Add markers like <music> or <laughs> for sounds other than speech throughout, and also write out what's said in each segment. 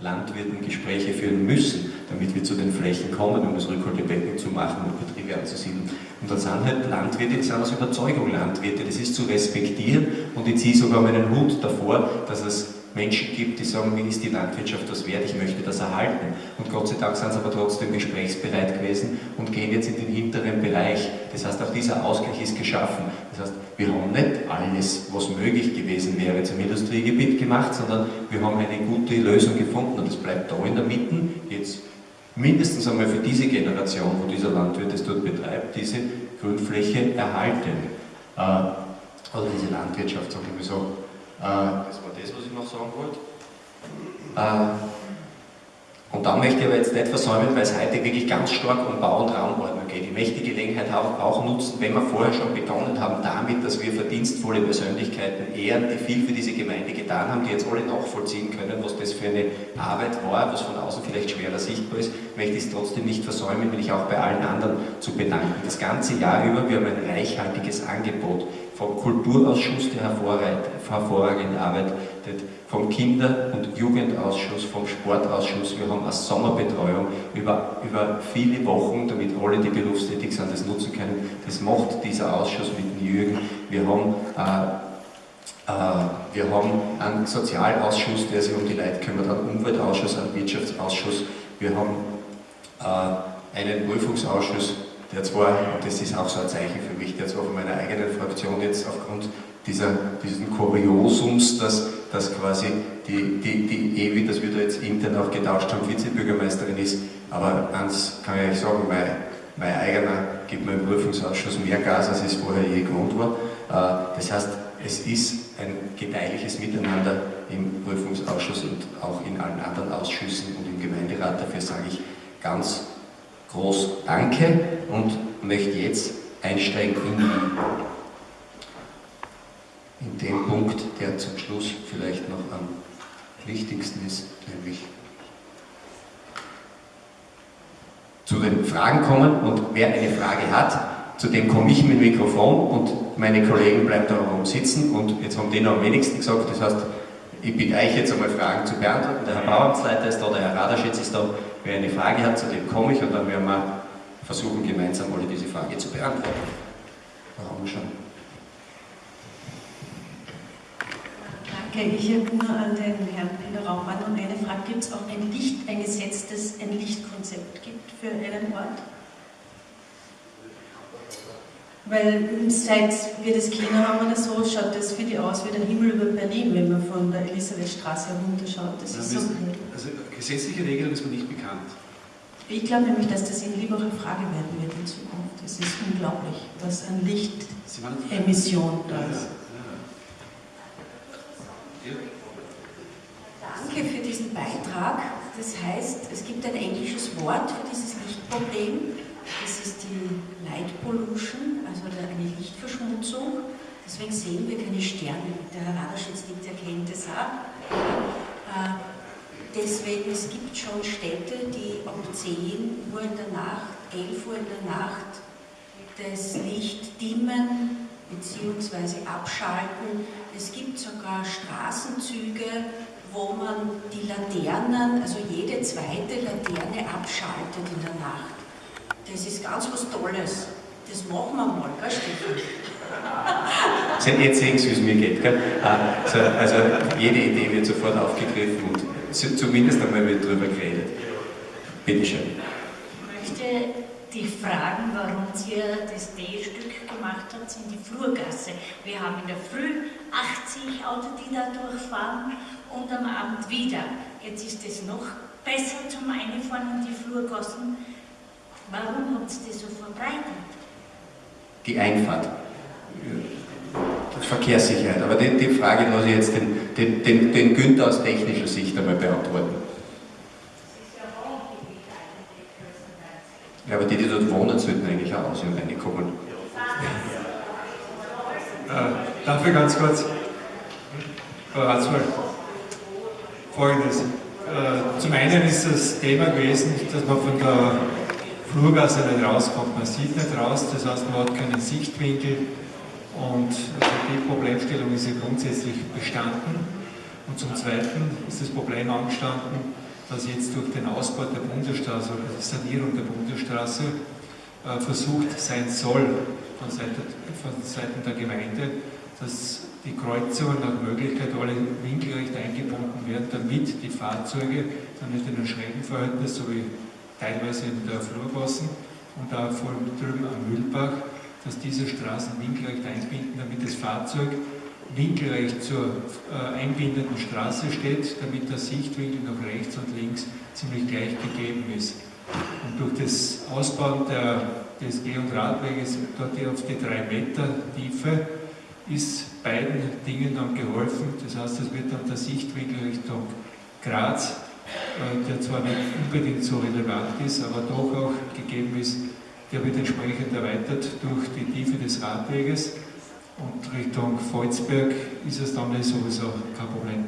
Landwirten Gespräche führen müssen, damit wir zu den Flächen kommen, um das Rückholtebecken zu machen und Betriebe anzusiedeln. Und dann sind halt Landwirte, die sind aus Überzeugung Landwirte, das ist zu respektieren und ich ziehe sogar meinen Hut davor, dass es Menschen gibt, die sagen, mir ist die Landwirtschaft das wert, ich möchte das erhalten. Und Gott sei Dank sind sie aber trotzdem gesprächsbereit gewesen und gehen jetzt in den hinteren Bereich. Das heißt, auch dieser Ausgleich ist geschaffen. Das heißt, wir haben nicht alles, was möglich gewesen wäre, zum Industriegebiet gemacht, sondern wir haben eine gute Lösung gefunden und es bleibt da in der Mitte jetzt mindestens einmal für diese Generation, wo dieser Landwirt es dort betreibt, diese Grünfläche erhalten. Äh, oder diese Landwirtschaft, sagen wir so. Äh, das war das, was ich noch sagen wollte. Äh, und dann möchte ich aber jetzt nicht versäumen, weil es heute wirklich ganz stark um Bau- und Raumordnung geht. Ich möchte die Gelegenheit auch nutzen, wenn wir vorher schon begonnen haben damit, dass wir verdienstvolle Persönlichkeiten ehren, die viel für diese Gemeinde getan haben, die jetzt alle nachvollziehen können, was das für eine Arbeit war, was von außen vielleicht schwerer sichtbar ist, möchte ich es trotzdem nicht versäumen, mich auch bei allen anderen zu bedanken. Das ganze Jahr über, wir haben ein reichhaltiges Angebot vom Kulturausschuss, der hervorragend arbeitet, vom Kinder- und Jugendausschuss, vom Sportausschuss. Wir haben eine Sommerbetreuung über, über viele Wochen, damit alle, die berufstätig sind, das nutzen können. Das macht dieser Ausschuss mit dem Jürgen. Wir haben äh, äh, wir haben einen Sozialausschuss, der sich um die Leute kümmert, einen Umweltausschuss, einen Wirtschaftsausschuss. Wir haben äh, einen Prüfungsausschuss, der zwar, und das ist auch so ein Zeichen für mich, der zwar von meiner eigenen Fraktion jetzt aufgrund dieser, diesen Kuriosums, dass, dass quasi die, die, die Ewi, dass wir da jetzt intern auch getauscht haben, Vizebürgermeisterin ist, aber eins kann ich euch sagen, mein, mein eigener gibt mir im Prüfungsausschuss mehr Gas, als es vorher je gewohnt war. Äh, das heißt, es ist ein gedeihliches Miteinander im Prüfungsausschuss und auch in allen anderen Ausschüssen und im Gemeinderat. Dafür sage ich ganz groß Danke und möchte jetzt einsteigen in, in den Punkt, der zum Schluss vielleicht noch am wichtigsten ist, nämlich zu den Fragen kommen und wer eine Frage hat, zu dem komme ich mit Mikrofon und meine Kollegen bleiben da oben sitzen und jetzt haben die noch am wenigsten gesagt, das heißt, ich bitte euch jetzt einmal Fragen zu beantworten. Der Herr Bauamtsleiter ist da, der Herr Raderschitz ist da. Wer eine Frage hat, zu dem komme ich und dann werden wir versuchen, gemeinsam alle diese Frage zu beantworten. Warum schon? Danke. Ich erinnere an den Herrn Peter Raumann und eine Frage. Gibt es auch ein Licht, ein Gesetz, das ein Lichtkonzept gibt für einen Ort? Weil seit wir das Kinder haben oder so, schaut das für die aus wie der Himmel über Berlin, wenn man von der Elisabethstraße herunterschaut. Das ist so also gesetzliche Regelung ist mir nicht bekannt. Ich glaube nämlich, dass das in Liebacher Frage werden wird in Zukunft. Es ist unglaublich, was an Lichtemission da ist. Danke für diesen Beitrag. Das heißt, es gibt ein englisches Wort für dieses Lichtproblem. Das ist die Light Pollution, also eine Lichtverschmutzung. Deswegen sehen wir keine Sterne. Der Herr Raderschitz nickt, erkennt es auch. Äh, deswegen, es gibt schon Städte, die um 10 Uhr in der Nacht, 11 Uhr in der Nacht das Licht dimmen bzw. abschalten. Es gibt sogar Straßenzüge, wo man die Laternen, also jede zweite Laterne abschaltet in der Nacht. Das ist ganz was Tolles. Das machen wir mal, gell, Stefan? <laughs> Jetzt sehen Sie, wie es mir geht. Gell? Also, also, jede Idee wird sofort aufgegriffen und zumindest einmal wird darüber geredet. Bitte schön. Ich möchte dich fragen, warum ihr das D-Stück gemacht habt in die Flurgasse. Wir haben in der Früh 80 Autos, die da durchfahren und am Abend wieder. Jetzt ist es noch besser zum Einfahren in die Flurgassen Warum habt ihr das so verbreitet? Die Einfahrt. Verkehrssicherheit. Aber die, die Frage lasse ich jetzt den, den, den, den Günther aus technischer Sicht einmal beantworten. Ja, aber die, die dort wohnen, sollten eigentlich auch aus und reinkommen. Äh, dafür ganz kurz, Frau Ratsmann, folgendes. Äh, zum einen ist das Thema gewesen, dass man von der Flurgasse nicht rauskommt. Man sieht nicht raus, das heißt, man hat keinen Sichtwinkel und also die Problemstellung ist ja grundsätzlich bestanden. Und zum Zweiten ist das Problem angestanden, dass jetzt durch den Ausbau der Bundesstraße oder die Sanierung der Bundesstraße äh, versucht sein soll von Seiten, von Seiten der Gemeinde, dass die Kreuzungen nach Möglichkeit alle winkelrecht eingebunden werden, damit die Fahrzeuge dann nicht in einem Schrägenverhältnis, so wie teilweise in der Flurgassen und da vor drüben am Mühlbach, dass diese Straßen winkelrecht einbinden, damit das Fahrzeug winkelrecht zur äh, einbindenden Straße steht, damit der Sichtwinkel nach rechts und links ziemlich gleich gegeben ist. Und durch das Ausbauen der, des Geh- und Radweges dort auf die drei Meter Tiefe ist beiden Dingen dann geholfen. Das heißt, es wird dann der Sichtwinkel Richtung Graz, der zwar nicht unbedingt so relevant ist, aber doch auch gegeben ist, der wird entsprechend erweitert durch die Tiefe des Radweges und Richtung Volzberg ist es dann sowieso kein Problem.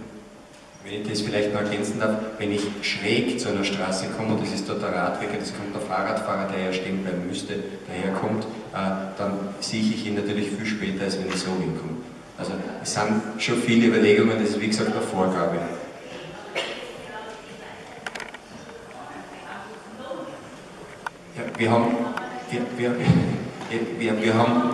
Wenn ich das vielleicht noch ergänzen darf, wenn ich schräg zu einer Straße komme, und das ist dort der Radweg, das kommt der Fahrradfahrer, der ja stehen bleiben müsste, daherkommt, äh, dann sehe ich ihn natürlich viel später, als wenn ich so hinkomme. Also es sind schon viele Überlegungen, das ist wie gesagt eine Vorgabe. Ja, wir haben, wir, wir, wir, wir haben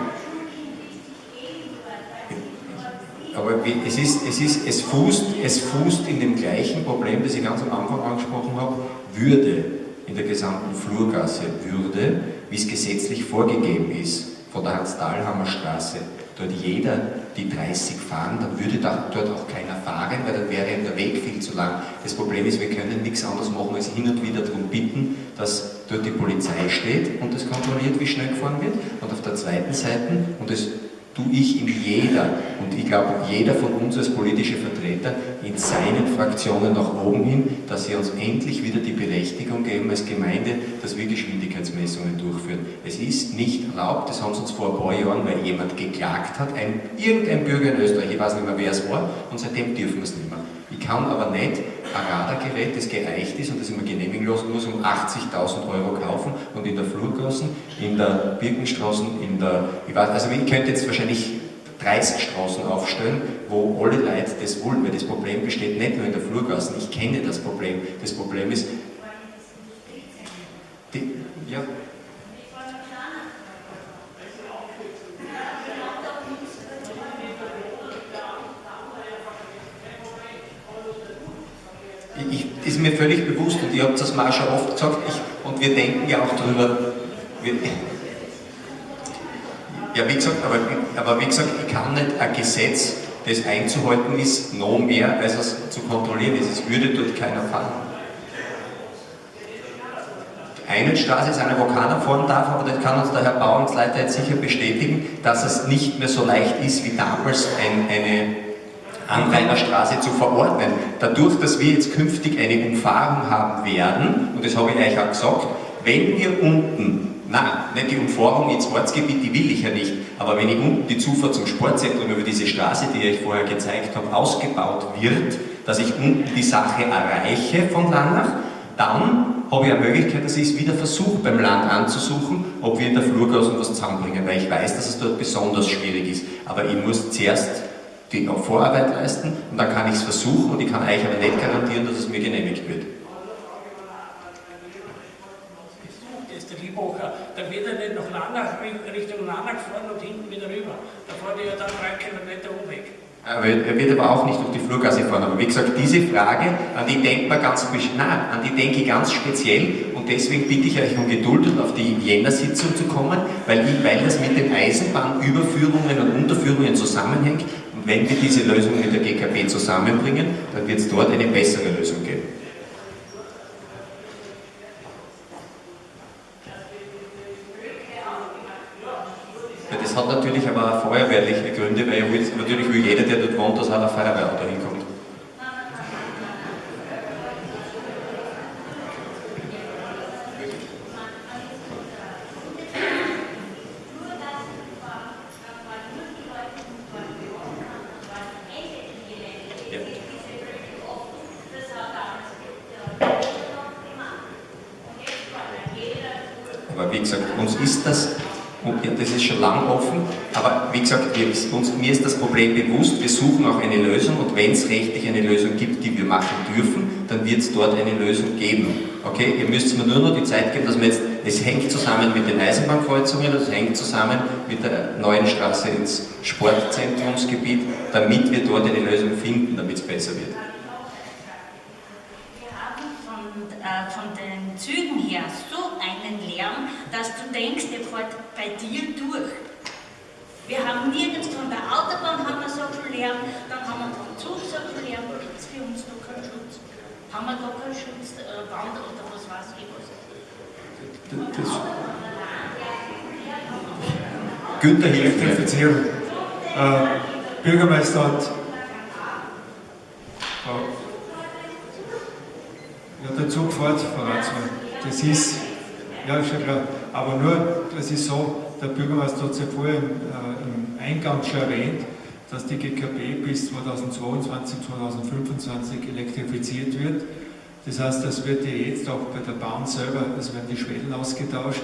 aber es, ist, es, ist, es, fußt, es fußt in dem gleichen Problem, das ich ganz am Anfang angesprochen habe, Würde in der gesamten Flurgasse, Würde, wie es gesetzlich vorgegeben ist, von der Hans-Dahlhammer Straße, dort jeder die 30 fahren, dann würde dort auch keiner fahren, weil dann wäre der Weg viel zu lang. Das Problem ist, wir können nichts anderes machen, als hin und wieder darum bitten, dass dort die Polizei steht und das kontrolliert, wie schnell gefahren wird. Und auf der zweiten Seite, und das tue ich in jeder, und ich glaube jeder von uns als politische Vertreter, in seinen Fraktionen nach oben hin, dass sie uns endlich wieder die Berechtigung geben als Gemeinde, dass wir Geschwindigkeitsmessungen durchführen. Es ist nicht erlaubt, das haben sie uns vor ein paar Jahren, weil jemand geklagt hat, ein, irgendein Bürger in Österreich, ich weiß nicht mehr wer es war, und seitdem dürfen wir es nicht mehr. Ich kann aber nicht ein Radargerät, das geeicht ist und das immer genehmigen lassen muss, um 80.000 Euro kaufen und in der Flurgassen, in der Birkenstraßen, in der, ich weiß, also ich könnte jetzt wahrscheinlich 30 Straßen aufstellen, wo alle Leute das wollen, weil das Problem besteht nicht nur in der Flurgassen, ich kenne das Problem. Das Problem ist, die, ja, ich, ist mir völlig bewusst und ihr habt das mal schon oft gesagt ich, und wir denken ja auch darüber. Wir, ja, wie gesagt, aber, aber wie gesagt, ich kann nicht ein Gesetz, das einzuhalten ist, noch mehr, als es zu kontrollieren ist. Es würde dort keiner fahren. Eine Straße ist eine, wo keiner fahren darf, aber das kann uns der Herr Bauernsleiter jetzt sicher bestätigen, dass es nicht mehr so leicht ist wie damals ein, eine Anrainerstraße zu verordnen. Dadurch, dass wir jetzt künftig eine Umfahrung haben werden, und das habe ich euch auch gesagt, wenn wir unten, nein, nicht die Umfahrung ins Ortsgebiet, die will ich ja nicht, aber wenn ich unten die Zufahrt zum Sportzentrum über diese Straße, die ich vorher gezeigt habe, ausgebaut wird, dass ich unten die Sache erreiche von Lannach, dann habe ich eine Möglichkeit, dass ich es wieder versuche, beim Land anzusuchen, ob wir in der Flurgasse was zusammenbringen, weil ich weiß, dass es dort besonders schwierig ist. Aber ich muss zuerst die Vorarbeit leisten und dann kann ich es versuchen und ich kann euch aber nicht garantieren, dass es mir genehmigt wird. ist der dann wird er nicht nach Lanach, Richtung Lanach fahren und hinten wieder rüber. Da fährt er ja dann drei Kilometer Umweg. Er wird aber auch nicht durch die Flurgasse fahren. Aber wie gesagt, diese Frage, an die denkt man ganz, nein, an die denke ich ganz speziell und deswegen bitte ich euch um Geduld und auf die Jänner-Sitzung zu kommen, weil, ich, weil das mit den Eisenbahnüberführungen und Unterführungen zusammenhängt wenn wir diese Lösung mit der GKB zusammenbringen, dann wird es dort eine bessere Lösung geben. Das hat natürlich aber auch feuerwehrliche Gründe, weil natürlich will jeder, der dort wohnt, dass auch ein Feuerwehrauto hinkommt. Aber wie gesagt, uns ist das Und das ist schon lang offen, aber wie gesagt, wir, uns, mir ist das Problem bewusst, wir suchen auch eine Lösung und wenn es rechtlich eine Lösung gibt, die wir machen dürfen, dann wird es dort eine Lösung geben. Okay, ihr müsst mir nur noch die Zeit geben, dass wir jetzt, es hängt zusammen mit den Eisenbahnkreuzungen, es hängt zusammen mit der neuen Straße ins Sportzentrumsgebiet, damit wir dort eine Lösung finden, damit es besser wird. Wir haben von, äh, von den Zügen her so einen dass du denkst, der fährt bei dir durch. Wir haben nirgends von der Autobahn haben wir so viel Lärm, dann haben wir vom Zug so viel Lärm, da gibt es für uns noch keinen Schutz. Haben wir da keinen Schutzwand äh, oder was weiß ich was? Das Günther hilft mir. Elektrifizierung. Äh, Bürgermeister hat ja, der Zug fährt, Ratsmann. Das ist, ja, schon klar. Aber nur, das ist so, der Bürgermeister hat es ja vorher im, äh, im Eingang schon erwähnt, dass die GKB bis 2022, 2025 elektrifiziert wird. Das heißt, das wird ja jetzt auch bei der Bahn selber, es werden die Schwellen ausgetauscht,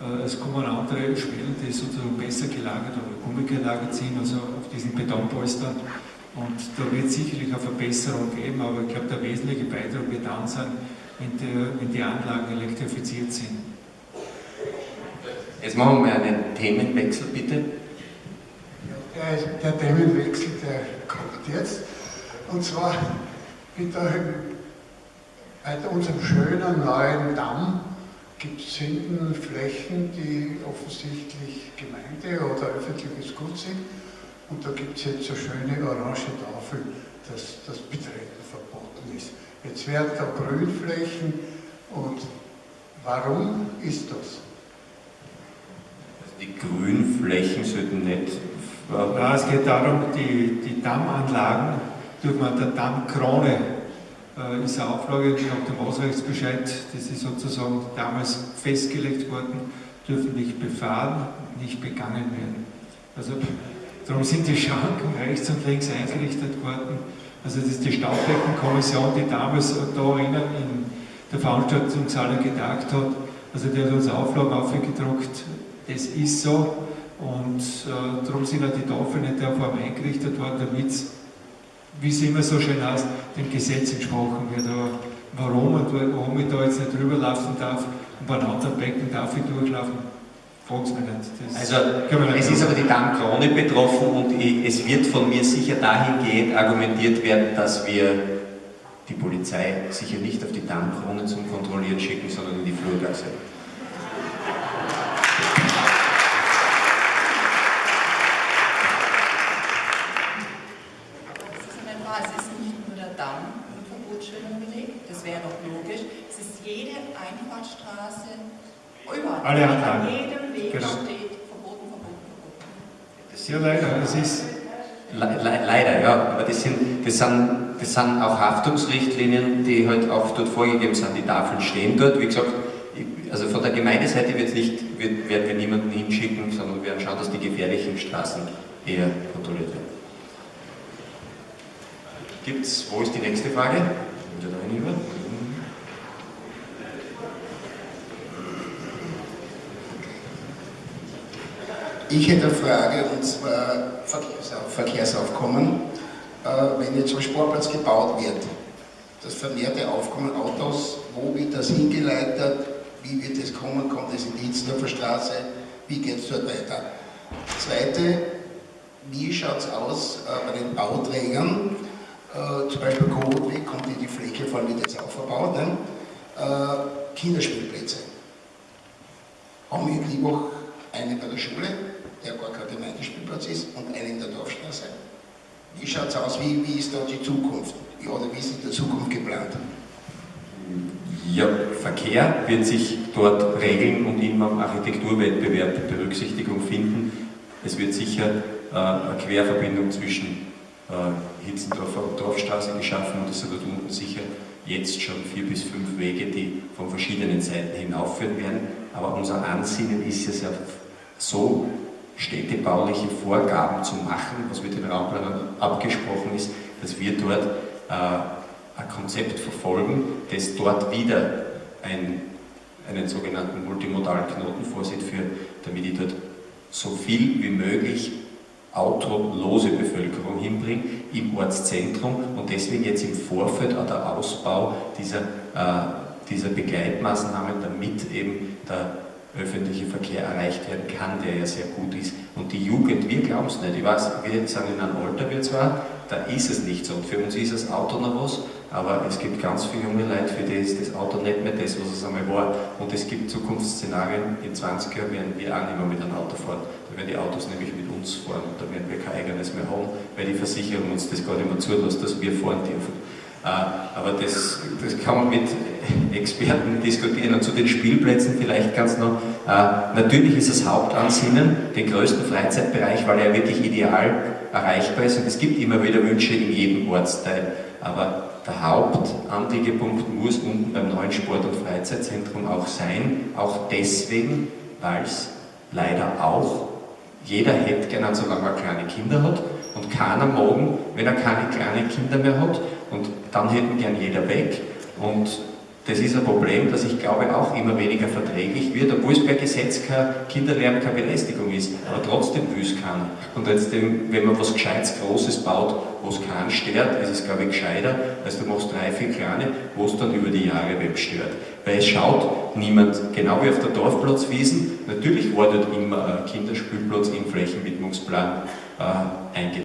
äh, es kommen andere Schwellen, die sozusagen besser gelagert oder gummigelagert sind, also auf diesen Betonpolstern. Und da wird sicherlich eine Verbesserung geben, aber ich glaube, der wesentliche Beitrag wird dann sein, wenn die, wenn die Anlagen elektrifiziert sind. Jetzt machen wir einen Themenwechsel, bitte. Der, der Themenwechsel, der kommt jetzt. Und zwar mit der, bei unserem schönen neuen Damm gibt es hinten Flächen, die offensichtlich Gemeinde oder öffentliches Gut sind. Und da gibt es jetzt so schöne orange Tafel, dass das Betreten verboten ist. Jetzt werden da Grünflächen und warum ist das? Also die Grünflächen sollten nicht. Ja, es geht darum, die, die Dammanlagen, durch man der Dammkrone äh, ist eine Auflage nach dem Ausrechtsbescheid, das ist sozusagen damals festgelegt worden, dürfen nicht befahren, nicht begangen werden. Also Darum sind die Schranken rechts und links eingerichtet worden. Also das ist die Staubbeckenkommission, die damals da in der Veranstaltungshalle getagt hat. Also die hat uns Auflagen aufgedruckt, das ist so. Und äh, darum sind auch die Tafeln in der Form eingerichtet worden, damit es, wie es immer so schön heißt, dem Gesetz entsprochen wird. Aber warum und warum ich da jetzt nicht rüberlaufen darf und bei einem anderen Becken darf ich durchlaufen, also, es ist aber die Dammkrone betroffen und es wird von mir sicher dahingehend argumentiert werden, dass wir die Polizei sicher nicht auf die Dammkrone zum Kontrollieren schicken, sondern in die Flurgasse. Es ist nicht nur der Damm mit Verbotsschildern belegt, das wäre doch logisch. Es ist jede Einfahrtstraße überall. Alle Anlagen. jedem Weg Genau. steht verboten, verboten, verboten. Ja, leider. Es ist, Le le leider, ja, aber das sind, das, sind, das sind auch Haftungsrichtlinien, die halt auch dort vorgegeben sind. Die Tafeln stehen dort, wie gesagt, also von der Gemeindeseite wird's nicht, wird, werden wir niemanden hinschicken, sondern wir werden schauen, dass die gefährlichen Straßen eher kontrolliert werden. Gibt's, wo ist die nächste Frage? Ich hätte eine Frage, und zwar Verkehrsauf Verkehrsaufkommen. Äh, wenn jetzt so ein Sportplatz gebaut wird, das vermehrte Aufkommen Autos, wo wird das hingeleitet? Wie wird das kommen? Kommt es in die Hitzdorfer Straße? Wie geht es dort weiter? Zweite, wie schaut es aus äh, bei den Bauträgern? Äh, zum Beispiel Kohutweg kommt in die Fläche, vor allem wird jetzt auch verbaut. Ne? Kinderspielplätze. Haben wir in Liebach einen bei der Schule, der gar kein Gemeindespielplatz ist, und einen in der Dorfstraße. Wie schaut es aus? Wie, wie ist da die Zukunft? Oder wie ist in der Zukunft geplant? Ja, Verkehr wird sich dort regeln und im Architekturwettbewerb Berücksichtigung finden. Es wird sicher äh, eine Querverbindung zwischen äh, Hitzendorfer und Dorfstraße geschaffen und es sind dort unten sicher jetzt schon vier bis fünf Wege, die von verschiedenen Seiten hinaufführen werden. Aber unser Ansinnen ist es ja so, städtebauliche Vorgaben zu machen, was mit den Raumplanern abgesprochen ist, dass wir dort äh, ein Konzept verfolgen, das dort wieder ein, einen sogenannten multimodalen Knoten vorsieht, für, damit ich dort so viel wie möglich autolose Bevölkerung hinbringen im Ortszentrum und deswegen jetzt im Vorfeld auch der Ausbau dieser, äh, dieser Begleitmaßnahmen, damit eben der öffentliche Verkehr erreicht werden kann, der ja sehr gut ist. Und die Jugend, wir glauben es nicht. Ich weiß, wir sagen in einem Alter, wir zwar, da ist es nicht so. Und für uns ist das Auto noch was, aber es gibt ganz viele junge Leute, für die ist das Auto nicht mehr das, was es einmal war. Und es gibt Zukunftsszenarien, in 20 Jahren werden wir auch nicht mehr mit einem Auto fahren. Da werden die Autos nämlich mit uns fahren. Da werden wir kein eigenes mehr haben, weil die Versicherung uns das gar nicht mehr zulässt, dass wir fahren dürfen. Äh, aber das, das kann man mit Experten diskutieren. Und zu den Spielplätzen vielleicht ganz noch. Äh, natürlich ist das Hauptansinnen den größten Freizeitbereich, weil er wirklich ideal erreichbar ist. Und es gibt immer wieder Wünsche in jedem Ortsteil. Aber der Hauptanliegepunkt muss unten beim neuen Sport- und Freizeitzentrum auch sein. Auch deswegen, weil es leider auch jeder hätte gerne, solange er kleine Kinder hat. Keiner morgen, wenn er keine kleinen Kinder mehr hat. Und dann hätten gern jeder weg. Und das ist ein Problem, das ich glaube auch immer weniger verträglich wird, obwohl es per Gesetz kein Kinderlärm, keine Belästigung ist, aber trotzdem will es keiner. Und jetzt, wenn man was Gescheites, Großes baut, wo es keinen stört, ist es, glaube ich, gescheiter, als du machst drei, vier kleine, wo es dann über die Jahre wem stört. Weil es schaut niemand, genau wie auf der Dorfplatzwiesen, natürlich war dort immer ein Kinderspielplatz im Flächenwidmungsplan äh, eingetragen.